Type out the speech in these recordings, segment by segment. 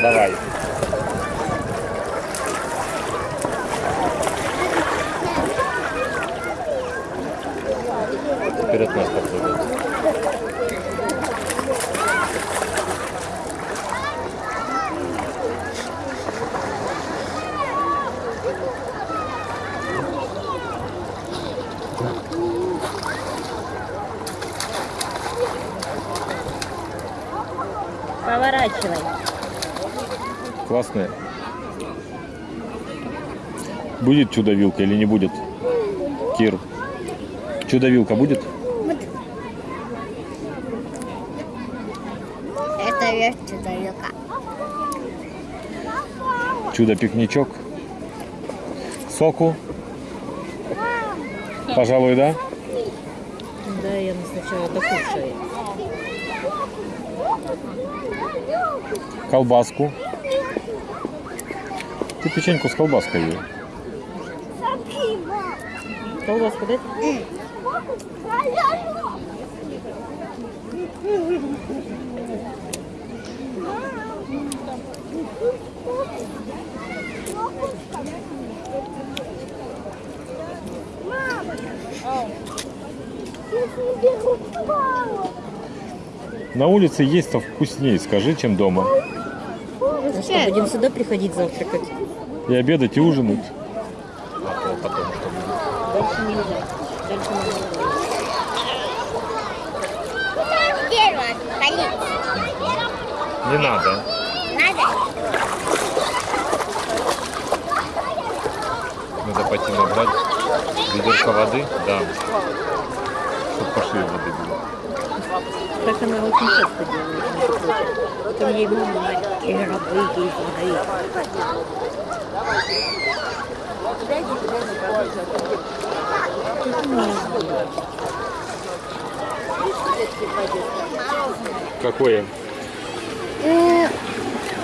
Давай. Вперед нас попробуй. Поворачивай. Классная. Будет чудо-вилка или не будет? Кир. Чудо-вилка будет? Это есть чудо-вилка. Чудо-пикничок. Соку. Пожалуй, да? Да, я сначала докушаю. Колбаску. Ты печеньку с колбаской ей. Колбаску дать? На улице есть-то вкуснее, скажи, чем дома. Ну что, будем сюда приходить завтракать? И обедать, и ужинать. Дальше нельзя. Дальше нельзя. Дерево болит. Не надо. Надо? Надо пойти набрать ведерко воды. Да. Чтобы по шее воды было. Так она очень часто делает. Потом ей мама Кира, выйди из воды. Какое?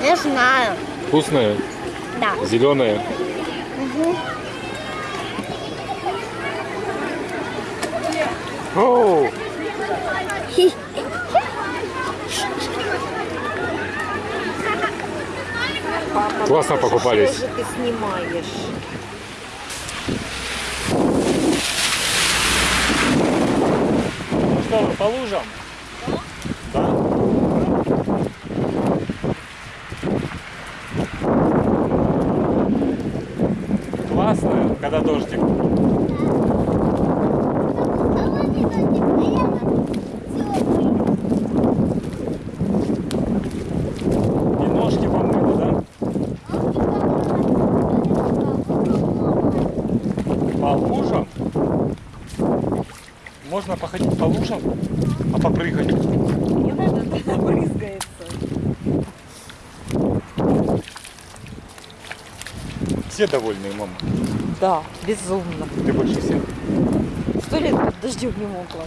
Не знаю. Вкусное? Да. Зеленое? Оу! Классно покупались. Что же ты снимаешь? Ну что, по лужам? Да. Классно, когда дождик. И ножки помыла, да? По лужам? Можно походить по лужам, а попрыгать. Не надо, брызгается. Все довольны, мама. Да, безумно. Ты больше всех. Сто лет под дождем не мокла.